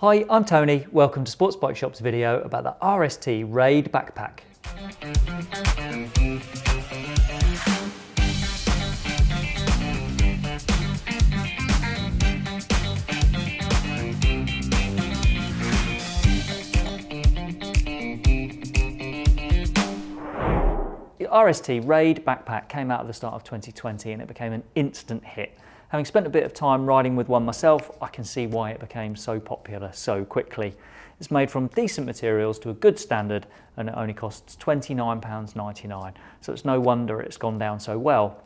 Hi, I'm Tony. Welcome to Sports Bike Shop's video about the RST Raid backpack. The RST Raid backpack came out at the start of 2020 and it became an instant hit. Having spent a bit of time riding with one myself, I can see why it became so popular so quickly. It's made from decent materials to a good standard and it only costs £29.99, so it's no wonder it's gone down so well.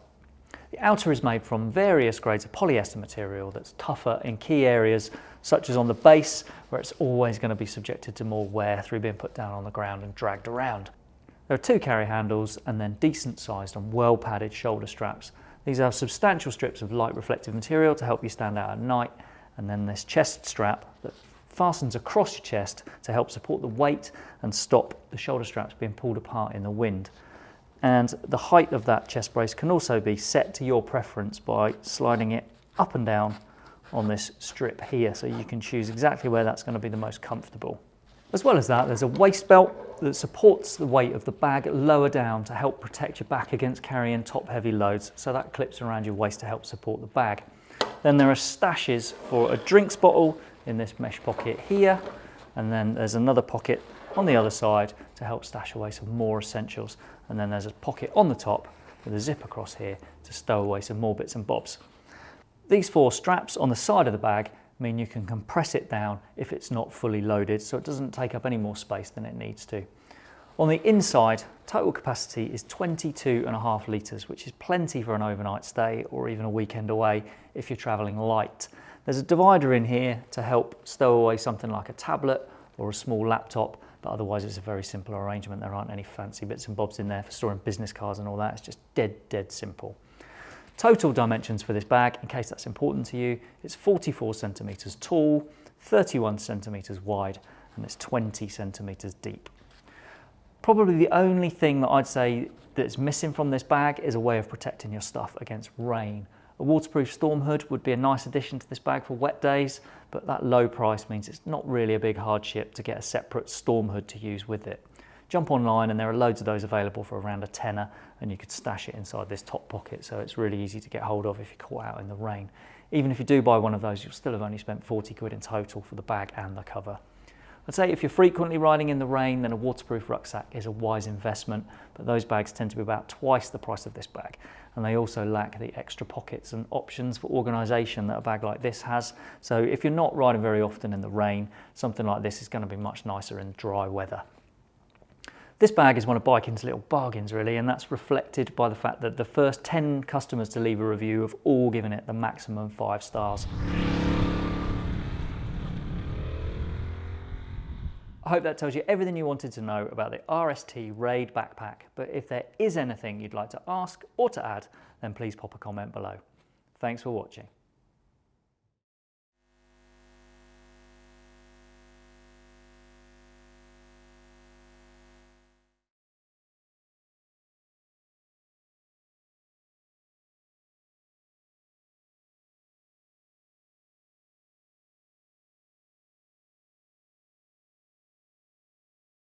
The outer is made from various grades of polyester material that's tougher in key areas such as on the base where it's always going to be subjected to more wear through being put down on the ground and dragged around. There are two carry handles and then decent sized and well padded shoulder straps. These have substantial strips of light reflective material to help you stand out at night and then this chest strap that fastens across your chest to help support the weight and stop the shoulder straps being pulled apart in the wind. And the height of that chest brace can also be set to your preference by sliding it up and down on this strip here so you can choose exactly where that's going to be the most comfortable. As well as that, there's a waist belt that supports the weight of the bag lower down to help protect your back against carrying top heavy loads. So that clips around your waist to help support the bag. Then there are stashes for a drinks bottle in this mesh pocket here. And then there's another pocket on the other side to help stash away some more essentials. And then there's a pocket on the top with a zip across here to stow away some more bits and bobs. These four straps on the side of the bag mean you can compress it down if it's not fully loaded so it doesn't take up any more space than it needs to. On the inside, total capacity is 22 and a half litres, which is plenty for an overnight stay or even a weekend away if you're travelling light. There's a divider in here to help stow away something like a tablet or a small laptop, but otherwise it's a very simple arrangement. There aren't any fancy bits and bobs in there for storing business cards and all that. It's just dead, dead simple. Total dimensions for this bag, in case that's important to you, it's 44 centimetres tall, 31 centimetres wide, and it's 20 centimetres deep. Probably the only thing that I'd say that's missing from this bag is a way of protecting your stuff against rain. A waterproof storm hood would be a nice addition to this bag for wet days, but that low price means it's not really a big hardship to get a separate storm hood to use with it. Jump online and there are loads of those available for around a tenner and you could stash it inside this top pocket so it's really easy to get hold of if you're caught out in the rain. Even if you do buy one of those, you'll still have only spent 40 quid in total for the bag and the cover. I'd say if you're frequently riding in the rain, then a waterproof rucksack is a wise investment, but those bags tend to be about twice the price of this bag. And they also lack the extra pockets and options for organisation that a bag like this has. So if you're not riding very often in the rain, something like this is going to be much nicer in dry weather. This bag is one of Biking's little bargains really and that's reflected by the fact that the first 10 customers to leave a review have all given it the maximum 5 stars. I hope that tells you everything you wanted to know about the RST Raid backpack but if there is anything you'd like to ask or to add then please pop a comment below. Thanks for watching.